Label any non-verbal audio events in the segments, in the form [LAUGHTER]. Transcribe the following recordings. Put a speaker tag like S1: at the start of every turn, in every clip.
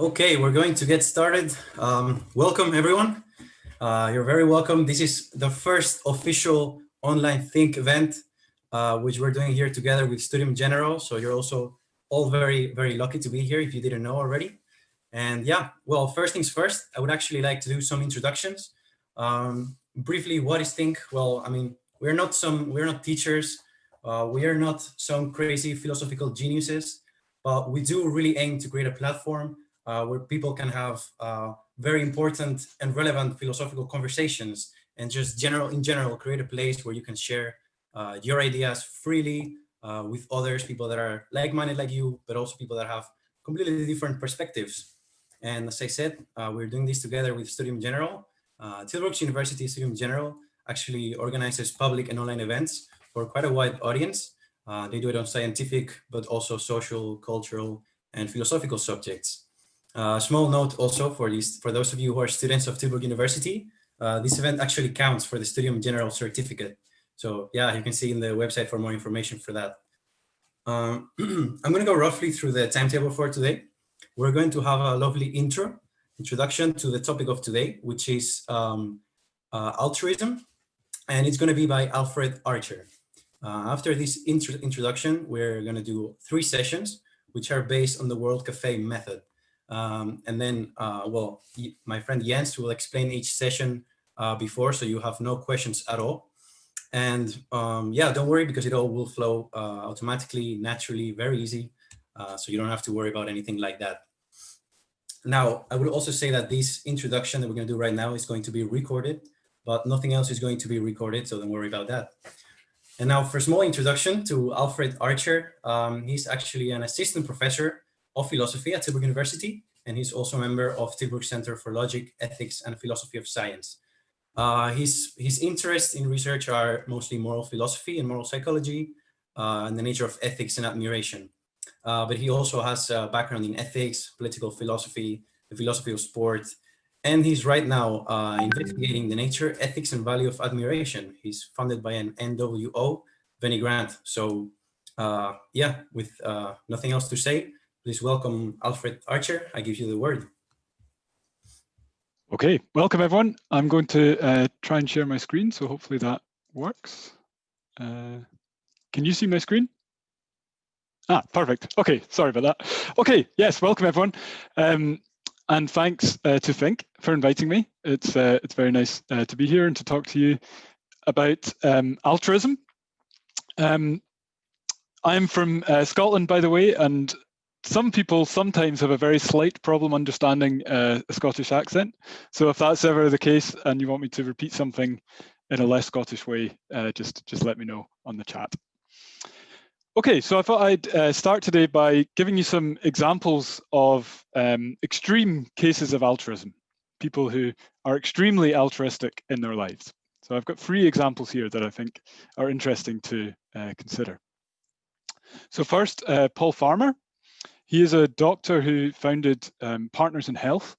S1: Okay, we're going to get started. Um, welcome everyone. Uh, you're very welcome. This is the first official online Think event, uh, which we're doing here together with Studium Generale. So you're also all very, very lucky to be here if you didn't know already. And yeah, well, first things first, I would actually like to do some introductions. Um, briefly, what is Think? Well, I mean, we're not some, we're not teachers. Uh, we are not some crazy philosophical geniuses, but we do really aim to create a platform uh, where people can have uh, very important and relevant philosophical conversations and just general in general create a place where you can share uh, your ideas freely uh, with others, people that are like-minded like you, but also people that have completely different perspectives. And as I said, uh, we're doing this together with Studium Generale. Uh, Tilburg University Studium Generale actually organizes public and online events for quite a wide audience. They do it on scientific, but also social, cultural, and philosophical subjects. Uh, small note also for these, for those of you who are students of Tilburg University, uh, this event actually counts for the Studium Generale certificate. So yeah, you can see in the website for more information for that. Um, [CLEARS THROAT] I'm going to go roughly through the timetable for today. We're going to have a lovely intro, introduction to the topic of today, which is um, uh, altruism, and it's going to be by Alfred Archer. Uh, after this intro introduction, we're going to do three sessions, which are based on the World Cafe method. Um, and then, uh, well, my friend Jens will explain each session uh, before, so you have no questions at all. And um, yeah, don't worry because it all will flow uh, automatically, naturally, very easy. Uh, so you don't have to worry about anything like that. Now, I would also say that this introduction that we're going to do right now is going to be recorded, but nothing else is going to be recorded, so don't worry about that. And now for a small introduction to Alfred Archer, um, he's actually an assistant professor of philosophy at Tilburg University, and he's also a member of Tilburg Center for Logic, Ethics, and Philosophy of Science. Uh, his, his interests in research are mostly moral philosophy and moral psychology, uh, and the nature of ethics and admiration. Uh, but he also has a background in ethics, political philosophy, the philosophy of sport, and he's right now uh, investigating the nature, ethics, and value of admiration. He's funded by an NWO, Veni Grant. So uh, yeah, with uh, nothing else to say, Please welcome Alfred Archer. I give you the word.
S2: Okay, welcome everyone. I'm going to uh, try and share my screen, so hopefully that works. Uh, can you see my screen? Ah, perfect. Okay, sorry about that. Okay, yes, welcome everyone. Um, and thanks uh, to Think for inviting me. It's uh, it's very nice uh, to be here and to talk to you about um, altruism. Um, I'm from uh, Scotland, by the way, and some people sometimes have a very slight problem understanding uh, a Scottish accent. So if that's ever the case and you want me to repeat something in a less Scottish way, uh, just, just let me know on the chat. Okay, so I thought I'd uh, start today by giving you some examples of um, extreme cases of altruism, people who are extremely altruistic in their lives. So I've got three examples here that I think are interesting to uh, consider. So first, uh, Paul Farmer, he is a doctor who founded um, Partners in Health,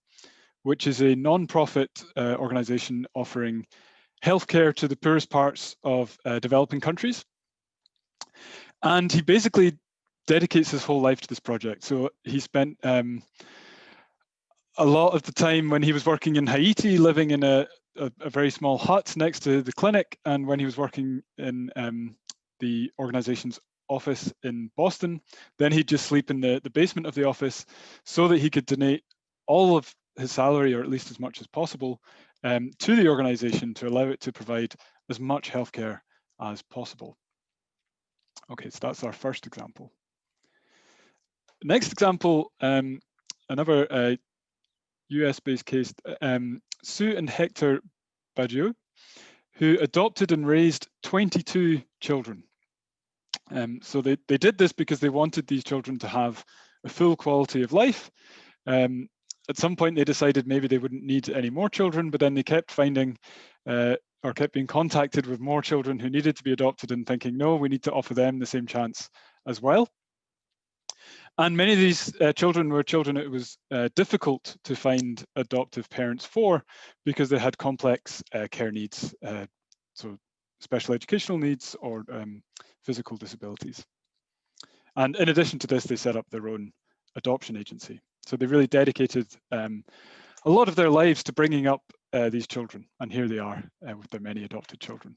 S2: which is a non-profit uh, organization offering healthcare to the poorest parts of uh, developing countries. And he basically dedicates his whole life to this project. So he spent um, a lot of the time when he was working in Haiti, living in a, a, a, very small hut next to the clinic, and when he was working in um, the organization's office in Boston. Then he'd just sleep in the, the basement of the office so that he could donate all of his salary, or at least as much as possible, um, to the organization to allow it to provide as much healthcare as possible. Okay, so that's our first example. Next example, um, another uh, US-based case, um, Sue and Hector Badeau, who adopted and raised 22 children um, so they, they did this because they wanted these children to have a full quality of life. Um, at some point they decided maybe they wouldn't need any more children, but then they kept finding uh, or kept being contacted with more children who needed to be adopted and thinking, no, we need to offer them the same chance as well. And many of these uh, children were children it was uh, difficult to find adoptive parents for because they had complex uh, care needs, uh, so special educational needs or um, physical disabilities. And in addition to this, they set up their own adoption agency. So they really dedicated um, a lot of their lives to bringing up uh, these children, and here they are uh, with their many adopted children.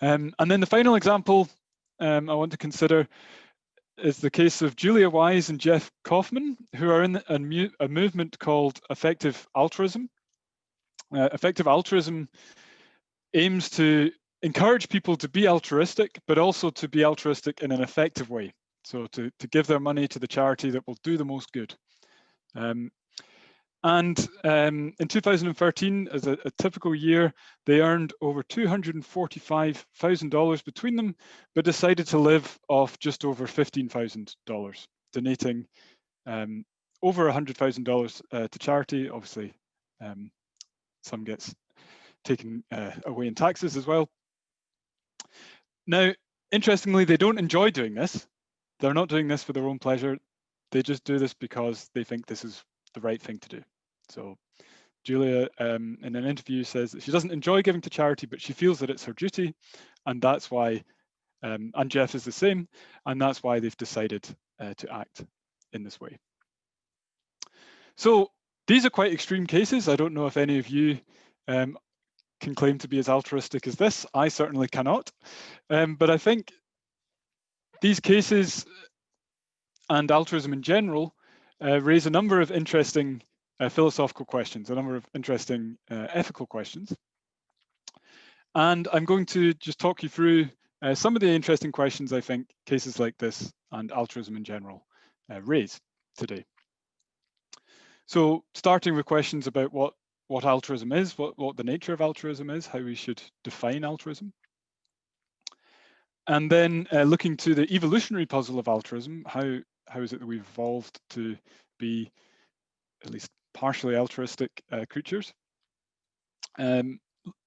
S2: Um, and then the final example um, I want to consider is the case of Julia Wise and Jeff Kaufman, who are in a, a movement called Effective Altruism. Uh, effective altruism aims to encourage people to be altruistic, but also to be altruistic in an effective way. So to, to give their money to the charity that will do the most good. Um, and um, in 2013, as a, a, typical year, they earned over $245,000 between them, but decided to live off just over $15,000, donating um, over $100,000 uh, to charity. Obviously, um, some gets taken uh, away in taxes as well. Now, interestingly, they don't enjoy doing this. They're not doing this for their own pleasure. They just do this because they think this is the right thing to do. So Julia, um, in an interview, says that she doesn't enjoy giving to charity, but she feels that it's her duty, and that's why. Um, and Jeff is the same, and that's why they've decided uh, to act in this way. So these are quite extreme cases. I don't know if any of you um, can claim to be as altruistic as this. I certainly cannot. Um, but I think these cases and altruism in general uh, raise a number of interesting uh, philosophical questions, a number of interesting uh, ethical questions. And I'm going to just talk you through uh, some of the interesting questions I think cases like this and altruism in general uh, raise today. So starting with questions about what, what altruism is, what, what the nature of altruism is, how we should define altruism. And then uh, looking to the evolutionary puzzle of altruism, how, how is it that we've evolved to be at least partially altruistic uh, creatures. Um,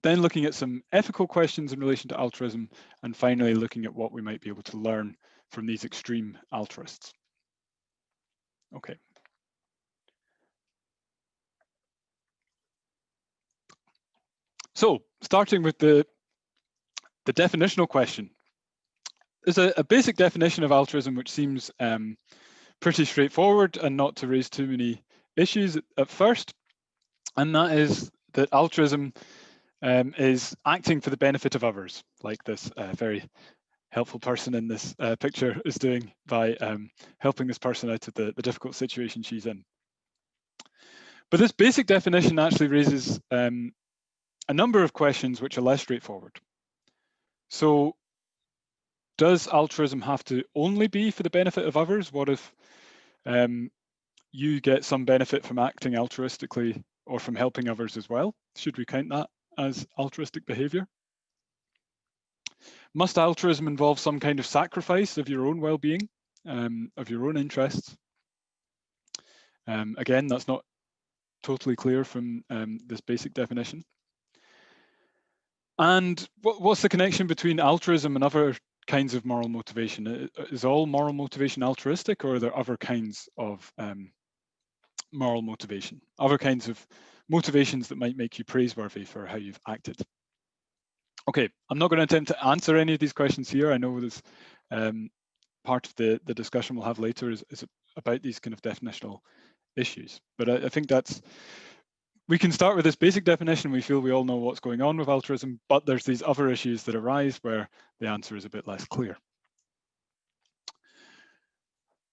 S2: then looking at some ethical questions in relation to altruism, and finally looking at what we might be able to learn from these extreme altruists. Okay. So starting with the, the definitional question. There's a, a basic definition of altruism which seems um, pretty straightforward and not to raise too many issues at first, and that is that altruism um, is acting for the benefit of others, like this uh, very helpful person in this uh, picture is doing by um, helping this person out of the, the, difficult situation she's in. But this basic definition actually raises um, a number of questions which are less straightforward. So does altruism have to only be for the benefit of others? What if um, you get some benefit from acting altruistically or from helping others as well. Should we count that as altruistic behavior? Must altruism involve some kind of sacrifice of your own well-being, um, of your own interests? Um, again, that's not totally clear from um, this basic definition. And what, what's the connection between altruism and other kinds of moral motivation? Is all moral motivation altruistic or are there other kinds of um, moral motivation, other kinds of motivations that might make you praiseworthy for how you've acted. Okay, I'm not going to attempt to answer any of these questions here. I know this um, part of the, the discussion we'll have later is, is about these kind of definitional issues. But I, I think that's, we can start with this basic definition. We feel we all know what's going on with altruism, but there's these other issues that arise where the answer is a bit less clear.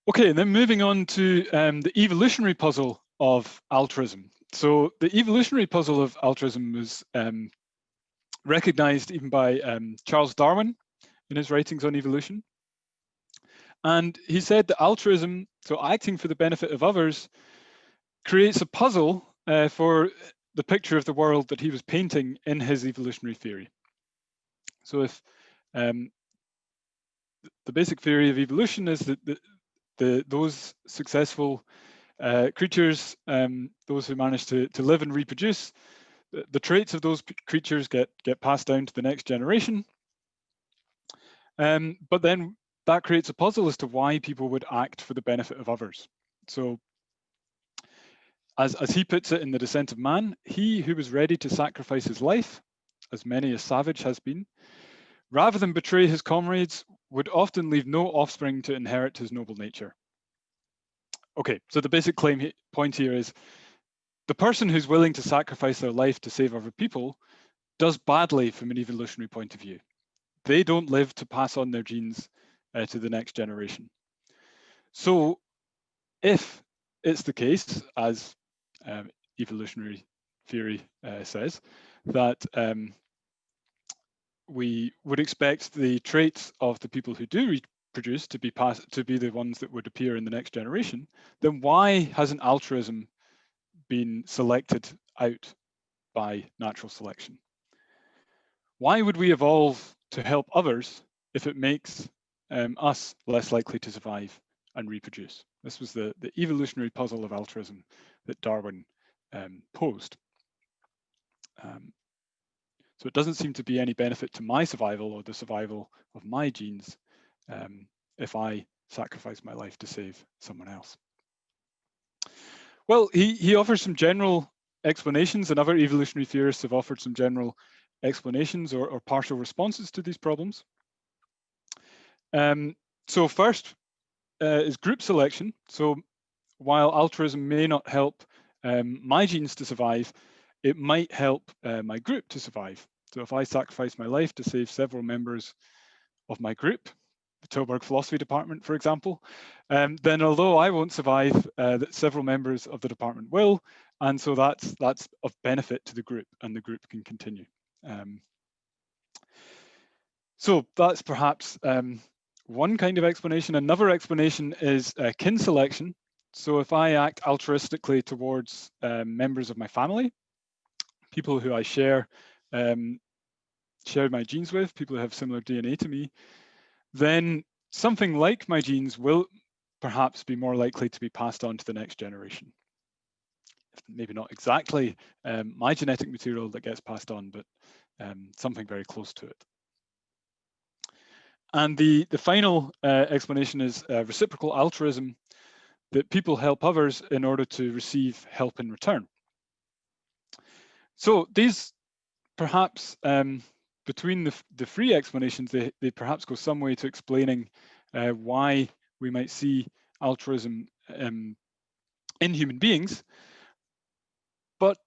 S2: Okay, and then moving on to um, the evolutionary puzzle of altruism. So the evolutionary puzzle of altruism was um, recognized even by um, Charles Darwin in his writings on evolution. And he said that altruism, so acting for the benefit of others, creates a puzzle uh, for the picture of the world that he was painting in his evolutionary theory. So if um, the basic theory of evolution is that the, the those successful uh, creatures, um, those who manage to, to live and reproduce, the, the traits of those creatures get, get passed down to the next generation. Um, but then that creates a puzzle as to why people would act for the benefit of others. So as, as he puts it in The Descent of Man, he who was ready to sacrifice his life, as many a savage has been, rather than betray his comrades, would often leave no offspring to inherit his noble nature. okay, so the basic claim he point here is the person who's willing to sacrifice their life to save other people does badly from an evolutionary point of view. They don't live to pass on their genes uh, to the next generation. So if it's the case, as um, evolutionary theory uh, says, that um, we would expect the traits of the people who do reproduce to be passed to be the ones that would appear in the next generation, then why hasn't altruism been selected out by natural selection? Why would we evolve to help others if it makes um, us less likely to survive and reproduce? This was the, the evolutionary puzzle of altruism that Darwin um, posed. Um, so it doesn't seem to be any benefit to my survival or the survival of my genes um, if I sacrifice my life to save someone else. Well, he, he offers some general explanations and other evolutionary theorists have offered some general explanations or, or partial responses to these problems. Um, so first uh, is group selection. So while altruism may not help um, my genes to survive, it might help uh, my group to survive. So if I sacrifice my life to save several members of my group, the Tilburg Philosophy Department, for example, um, then although I won't survive, uh, that several members of the department will, and so that's that's of benefit to the group, and the group can continue. Um, so that's perhaps um, one kind of explanation. Another explanation is uh, kin selection. So if I act altruistically towards um, members of my family, people who I share um, share my genes with, people who have similar DNA to me, then something like my genes will perhaps be more likely to be passed on to the next generation. Maybe not exactly um, my genetic material that gets passed on, but um, something very close to it. And the, the final uh, explanation is uh, reciprocal altruism, that people help others in order to receive help in return. So these perhaps um, between the, the three explanations, they, they perhaps go some way to explaining uh, why we might see altruism um, in human beings. But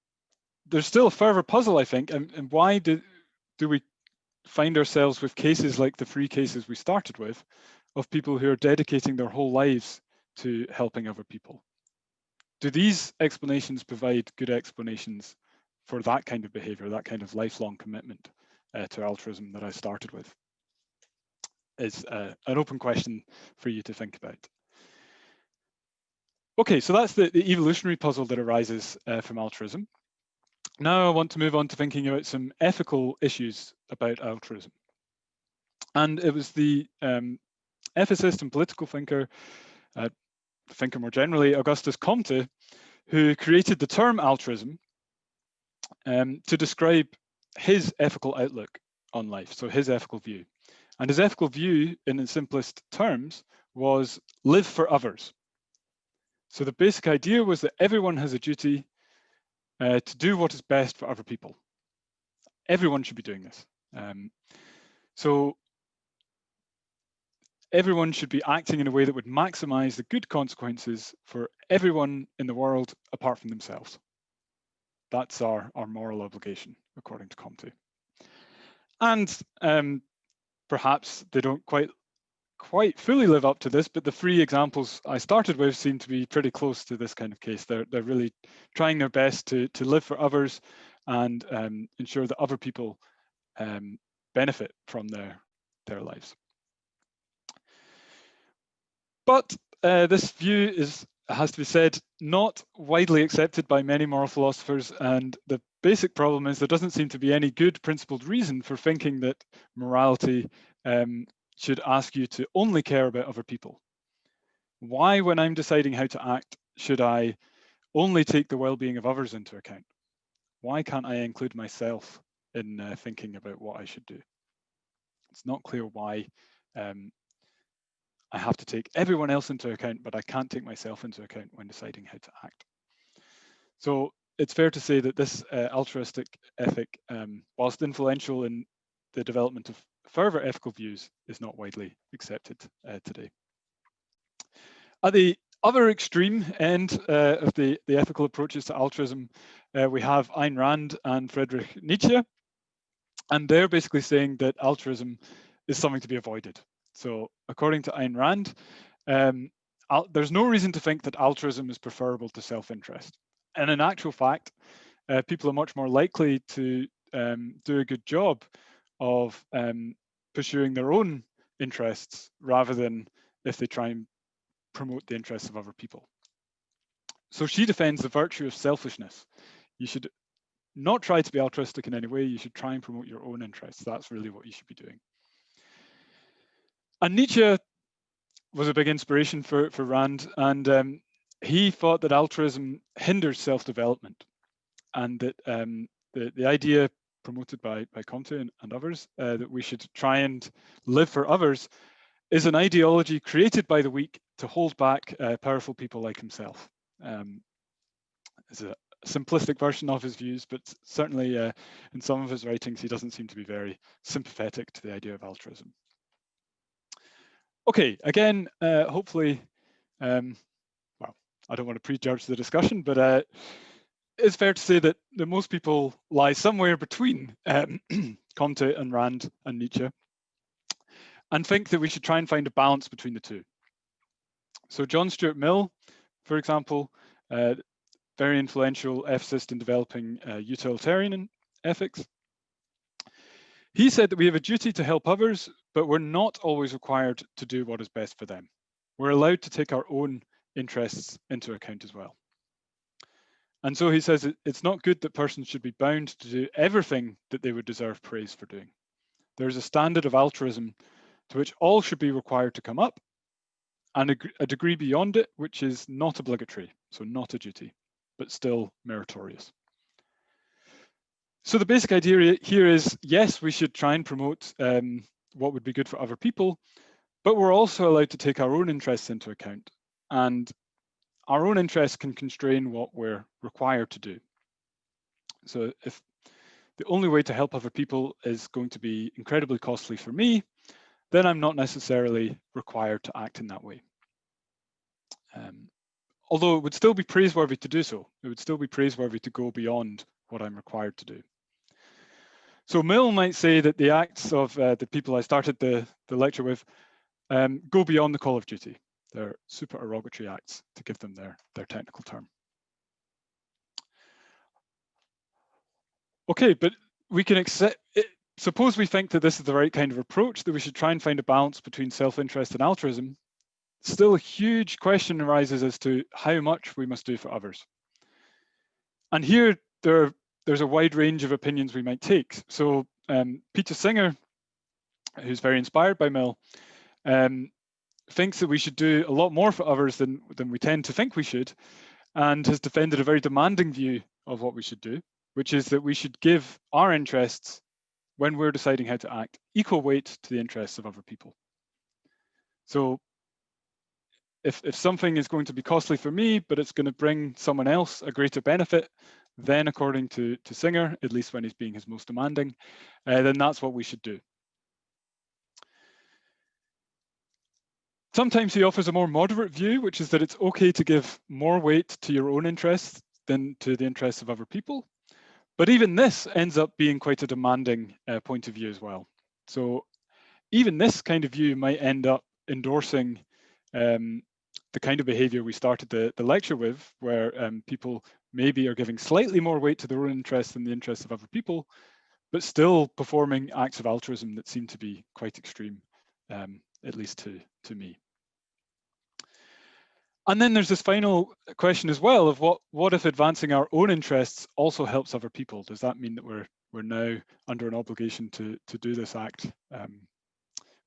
S2: there's still a further puzzle, I think, and, and why do, do we find ourselves with cases like the three cases we started with of people who are dedicating their whole lives to helping other people? Do these explanations provide good explanations for that kind of behavior, that kind of lifelong commitment uh, to altruism that I started with? Is uh, an open question for you to think about. Okay, so that's the, the evolutionary puzzle that arises uh, from altruism. Now I want to move on to thinking about some ethical issues about altruism. And it was the um, ethicist and political thinker, uh, thinker more generally, Augustus Comte, who created the term altruism um, to describe his ethical outlook on life, so his ethical view. And his ethical view, in its simplest terms, was live for others. So the basic idea was that everyone has a duty uh, to do what is best for other people. Everyone should be doing this. Um, so everyone should be acting in a way that would maximize the good consequences for everyone in the world apart from themselves. That's our, our moral obligation, according to Comte. And um, perhaps they don't quite quite fully live up to this, but the three examples I started with seem to be pretty close to this kind of case. They're, they're really trying their best to, to live for others and um, ensure that other people um, benefit from their, their lives. But uh, this view is, has to be said, not widely accepted by many moral philosophers. And the basic problem is there doesn't seem to be any good principled reason for thinking that morality um, should ask you to only care about other people. Why, when I'm deciding how to act, should I only take the well-being of others into account? Why can't I include myself in uh, thinking about what I should do? It's not clear why um, I have to take everyone else into account, but I can't take myself into account when deciding how to act. So it's fair to say that this uh, altruistic ethic, um, whilst influential in the development of further ethical views is not widely accepted uh, today. At the other extreme end uh, of the, the ethical approaches to altruism, uh, we have Ayn Rand and Friedrich Nietzsche. And they're basically saying that altruism is something to be avoided. So according to Ayn Rand, um, there's no reason to think that altruism is preferable to self-interest. And in actual fact, uh, people are much more likely to um, do a good job of um, pursuing their own interests rather than if they try and promote the interests of other people. So she defends the virtue of selfishness. You should not try to be altruistic in any way. You should try and promote your own interests. That's really what you should be doing. And Nietzsche was a big inspiration for, for Rand. And um, he thought that altruism hinders self-development and that um, the, the idea promoted by, by Comte and, and others, uh, that we should try and live for others, is an ideology created by the weak to hold back uh, powerful people like himself. Um, it's a simplistic version of his views, but certainly uh, in some of his writings, he doesn't seem to be very sympathetic to the idea of altruism. Okay, again, uh, hopefully, um, well, I don't want to prejudge the discussion, but uh, it's fair to say that, that most people lie somewhere between um, [CLEARS THROAT] Comte and Rand and Nietzsche and think that we should try and find a balance between the two. So John Stuart Mill, for example, uh, very influential ethicist in developing uh, utilitarian ethics. He said that we have a duty to help others, but we're not always required to do what is best for them. We're allowed to take our own interests into account as well. And so he says it's not good that persons should be bound to do everything that they would deserve praise for doing. There's a standard of altruism to which all should be required to come up, and a, a degree beyond it, which is not obligatory, so not a duty, but still meritorious. So the basic idea here is, yes, we should try and promote um, what would be good for other people, but we're also allowed to take our own interests into account. And our own interests can constrain what we're required to do. So if the only way to help other people is going to be incredibly costly for me, then I'm not necessarily required to act in that way. Um, although it would still be praiseworthy to do so. It would still be praiseworthy to go beyond what I'm required to do. So Mill might say that the acts of uh, the people I started the, the lecture with um, go beyond the call of duty. They're supererogatory acts to give them their, their technical term. Okay, but we can accept, it, suppose we think that this is the right kind of approach, that we should try and find a balance between self-interest and altruism. Still a huge question arises as to how much we must do for others. And here there, there's a wide range of opinions we might take. So um, Peter Singer, who's very inspired by Mill, um, thinks that we should do a lot more for others than, than we tend to think we should, and has defended a very demanding view of what we should do, which is that we should give our interests, when we're deciding how to act, equal weight to the interests of other people. So if, if something is going to be costly for me, but it's going to bring someone else a greater benefit, then according to, to Singer, at least when he's being his most demanding, uh, then that's what we should do. Sometimes he offers a more moderate view, which is that it's okay to give more weight to your own interests than to the interests of other people. But even this ends up being quite a demanding uh, point of view as well. So even this kind of view might end up endorsing um, the kind of behavior we started the, the lecture with, where um, people maybe are giving slightly more weight to their own interests than the interests of other people, but still performing acts of altruism that seem to be quite extreme, um, at least to, to me. And then there's this final question as well of what what if advancing our own interests also helps other people? Does that mean that we're we're now under an obligation to to do this act um,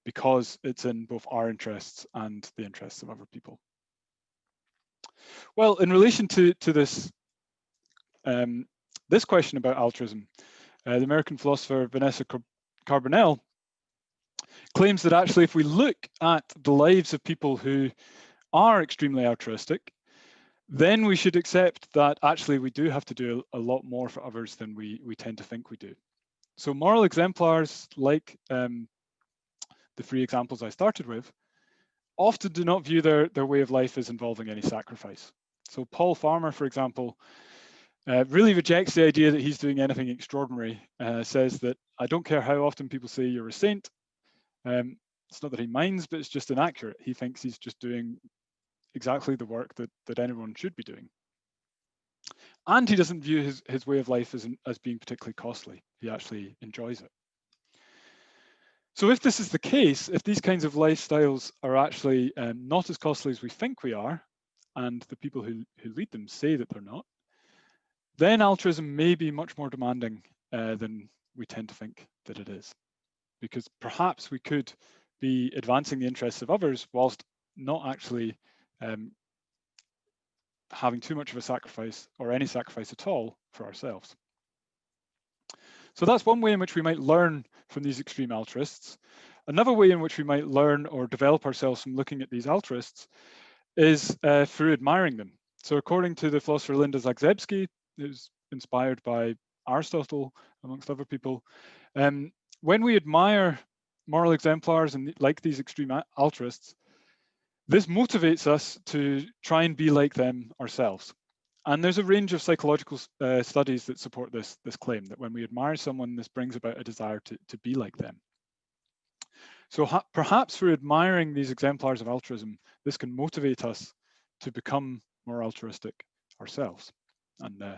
S2: because it's in both our interests and the interests of other people? Well, in relation to to this um, this question about altruism, uh, the American philosopher Vanessa Carbonell claims that actually if we look at the lives of people who are extremely altruistic, then we should accept that actually we do have to do a, lot more for others than we, we tend to think we do. So moral exemplars like um, the three examples I started with often do not view their, their way of life as involving any sacrifice. So Paul Farmer, for example, uh, really rejects the idea that he's doing anything extraordinary, uh, says that I don't care how often people say you're a saint. Um, it's not that he minds, but it's just inaccurate. He thinks he's just doing exactly the work that, that anyone should be doing. And he doesn't view his, his way of life as, as being particularly costly. He actually enjoys it. So if this is the case, if these kinds of lifestyles are actually um, not as costly as we think we are, and the people who, who lead them say that they're not, then altruism may be much more demanding uh, than we tend to think that it is. Because perhaps we could be advancing the interests of others whilst not actually um, having too much of a sacrifice or any sacrifice at all for ourselves. So that's one way in which we might learn from these extreme altruists. Another way in which we might learn or develop ourselves from looking at these altruists is uh, through admiring them. So according to the philosopher Linda Zagzebski, who's inspired by Aristotle, amongst other people, um, when we admire moral exemplars and like these extreme altruists, this motivates us to try and be like them ourselves. And there's a range of psychological uh, studies that support this, this claim, that when we admire someone, this brings about a desire to, to be like them. So perhaps through admiring these exemplars of altruism, this can motivate us to become more altruistic ourselves. And uh,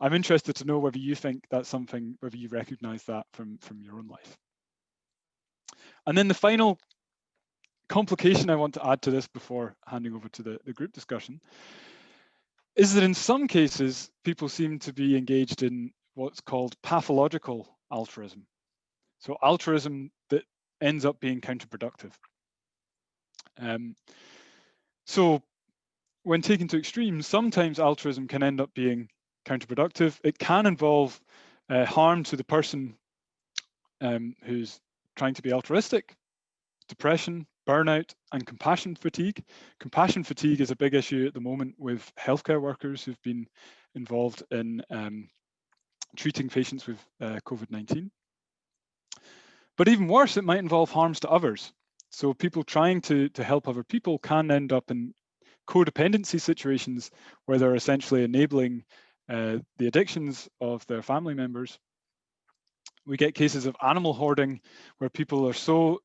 S2: I'm interested to know whether you think that's something, whether you recognize that from, from your own life. And then the final complication I want to add to this before handing over to the, the group discussion is that in some cases, people seem to be engaged in what's called pathological altruism. So altruism that ends up being counterproductive. Um, so when taken to extremes, sometimes altruism can end up being counterproductive. It can involve uh, harm to the person um, who's trying to be altruistic, depression, burnout, and compassion fatigue. Compassion fatigue is a big issue at the moment with healthcare workers who've been involved in um, treating patients with uh, COVID-19. But even worse, it might involve harms to others. So people trying to, to help other people can end up in codependency situations where they're essentially enabling uh, the addictions of their family members. We get cases of animal hoarding where people are so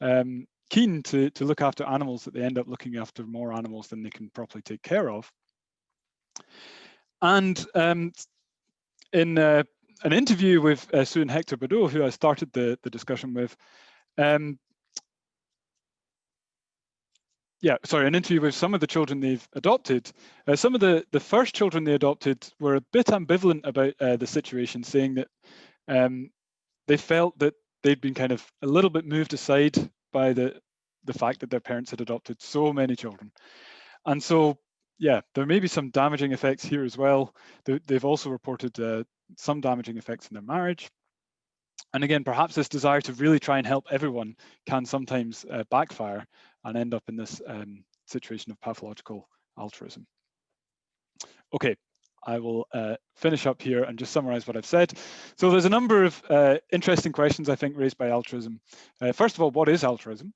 S2: um, keen to, to look after animals that they end up looking after more animals than they can properly take care of. And um, in uh, an interview with uh, Sue and Hector Badeau, who I started the, the discussion with, um, yeah, sorry, an interview with some of the children they've adopted. Uh, some of the, the first children they adopted were a bit ambivalent about uh, the situation, saying that um, they felt that they'd been kind of a little bit moved aside by the, the fact that their parents had adopted so many children. And so, yeah, there may be some damaging effects here as well. They, have also reported uh, some damaging effects in their marriage. And again, perhaps this desire to really try and help everyone can sometimes uh, backfire and end up in this um, situation of pathological altruism. Okay, I will uh, finish up here and just summarize what I've said. So there's a number of uh, interesting questions, I think, raised by altruism. Uh, first of all, what is altruism?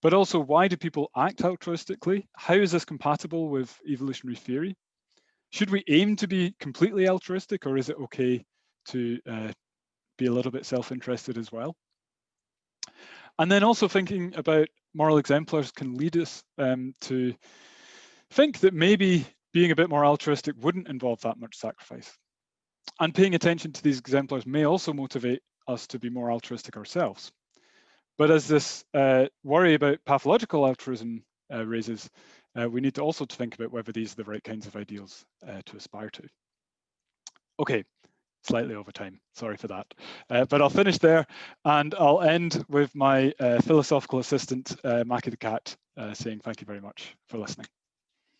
S2: But also, why do people act altruistically? How is this compatible with evolutionary theory? Should we aim to be completely altruistic or is it okay to uh, be a little bit self-interested as well? And then also thinking about moral exemplars can lead us um, to think that maybe being a bit more altruistic wouldn't involve that much sacrifice. And paying attention to these exemplars may also motivate us to be more altruistic ourselves. But as this uh, worry about pathological altruism uh, raises, uh, we need to also to think about whether these are the right kinds of ideals uh, to aspire to. Okay, slightly over time. Sorry for that. Uh, but I'll finish there and I'll end with my uh, philosophical assistant, Maki the cat, saying thank you very much for listening.